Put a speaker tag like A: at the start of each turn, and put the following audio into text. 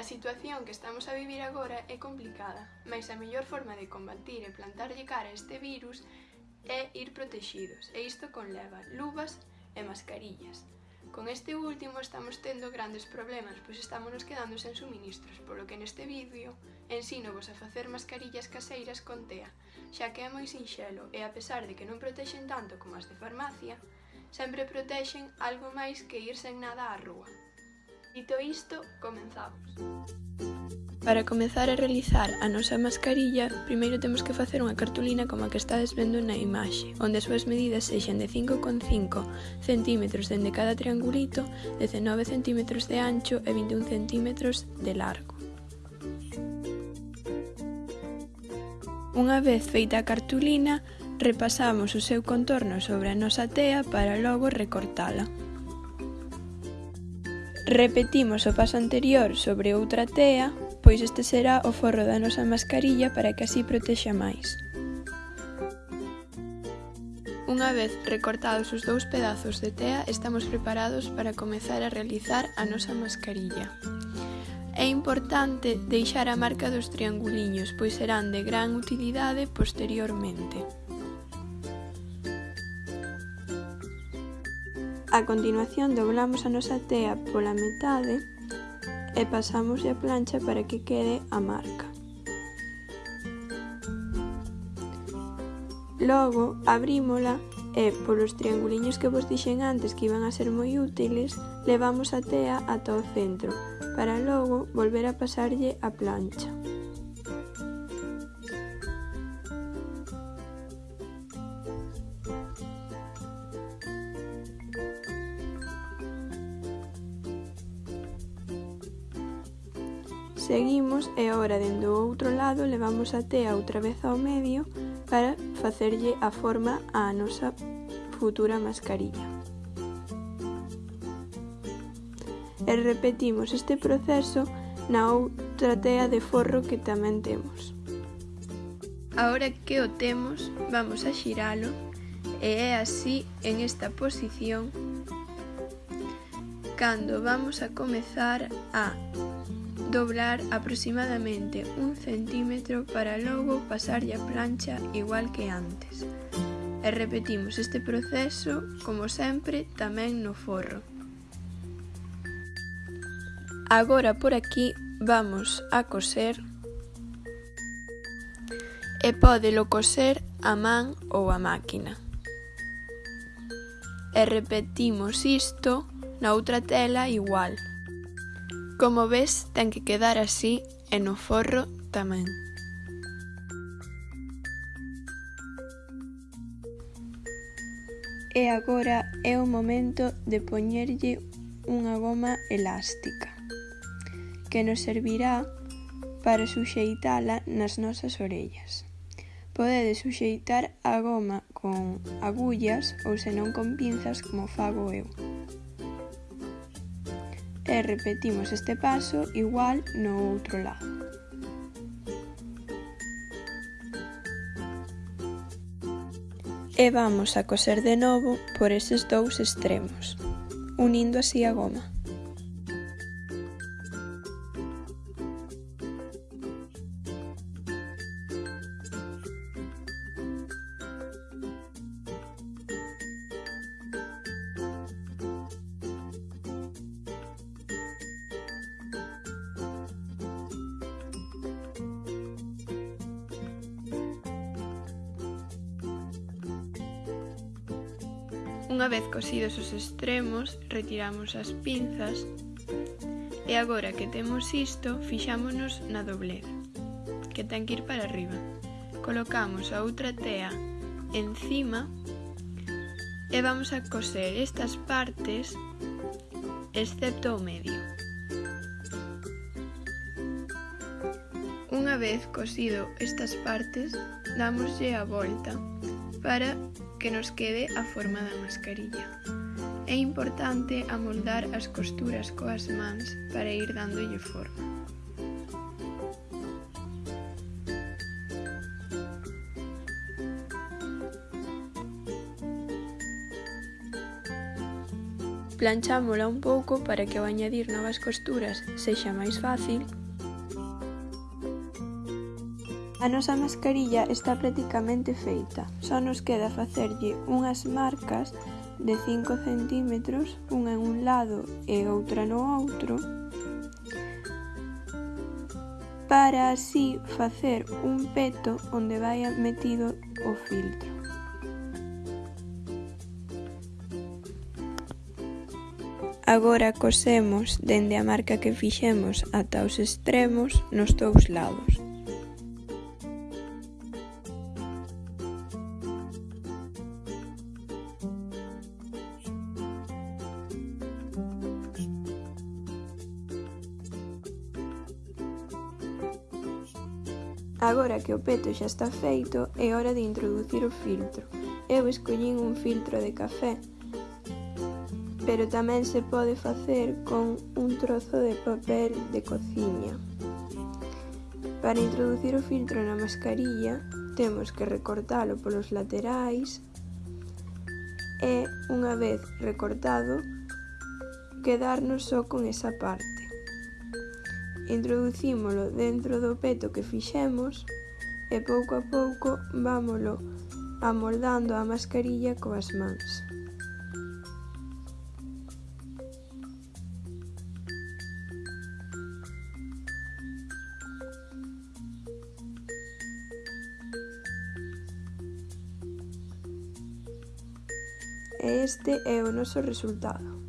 A: A situación que estamos a vivir agora é complicada, mas a mellor forma de combatir e plantarlle cara a este virus é ir protexidos, e isto conleva luvas e mascarillas. Con este último estamos tendo grandes problemas, pois estamos nos quedando sen suministros, polo que neste vídeo ensino vos a facer mascarillas caseiras con tea, xa que é moi sinxelo e a pesar de que non protexen tanto como as de farmacia, sempre protexen algo máis que ir sen nada á rúa. Dito isto, comenzamos. Para comezar a realizar a nosa mascarilla, primeiro temos que facer unha cartulina como a que estades vendo na imaxe, onde as súas medidas sexan de 5,5 cm dende cada triangulito, 19 cm de ancho e 21 cm de largo. Unha vez feita a cartulina, repasamos o seu contorno sobre a nosa tea para logo recortala. Repetimos o paso anterior sobre outra tea, pois este será o forro da nosa mascarilla para que así protexa máis. Unha vez recortados os dous pedazos de tea, estamos preparados para comezar a realizar a nosa mascarilla. É importante deixar a marca dos trianguliños, pois serán de gran utilidade posteriormente. A continuación doblamos a nosa tea pola metade e pasamos a plancha para que quede a marca. Logo abrímola e polos trianguliños que vos dixen antes que iban a ser moi útiles, levamos a tea ata o centro, para logo volver a pasarlle a plancha. Seguimos e agora dende o outro lado levamos a tea outra vez ao medio para facerlle a forma á nosa futura mascarilla. E repetimos este proceso na outra tea de forro que tamén temos. Ahora que o temos, vamos a xiralo e é así en esta posición cando vamos a comezar a doblar aproximadamente un centímetro para logo pasarlle a plancha igual que antes. E repetimos este proceso, como sempre, tamén no forro. Agora por aquí vamos a coser e pódelo coser a man ou a máquina. E repetimos isto na outra tela igual. Como ves, ten que quedar así e no forro tamén. E agora é o momento de poñerlle unha goma elástica, que nos servirá para suxeitala nas nosas orellas. Podedes suxeitar a goma con agullas ou senón con pinzas como fago eu e repetimos este paso igual no outro lado. E vamos a coser de novo por eses dous extremos, unindo así a goma. Unha vez cosidos os extremos, retiramos as pinzas e agora que temos isto, fixámonos na doblez, que ten que ir para arriba. Colocamos a outra tea encima e vamos a coser estas partes excepto o medio. Unha vez cosido estas partes, damoslle a volta para que nos quede a forma da mascarilla. É importante amoldar as costuras coas mans para ir dándolle forma. Planchámola un pouco para que ao añadir novas costuras sexa máis fácil A nosa mascarilla está prácticamente feita, só nos queda facerlle unhas marcas de 5 centímetros, unha en un lado e outra no outro, para así facer un peto onde vai metido o filtro. Agora cosemos dende a marca que fixemos ata os extremos nos dous lados. Agora que o peto xa está feito, é hora de introducir o filtro. Eu escollín un filtro de café, pero tamén se pode facer con un trozo de papel de cociña. Para introducir o filtro na mascarilla, temos que recortalo polos laterais e, unha vez recortado, quedarnos só con esa parte introducímolo dentro do peto que fixemos e pouco a pouco vámolo amoldando a mascarilla coas mans. E este é o noso resultado.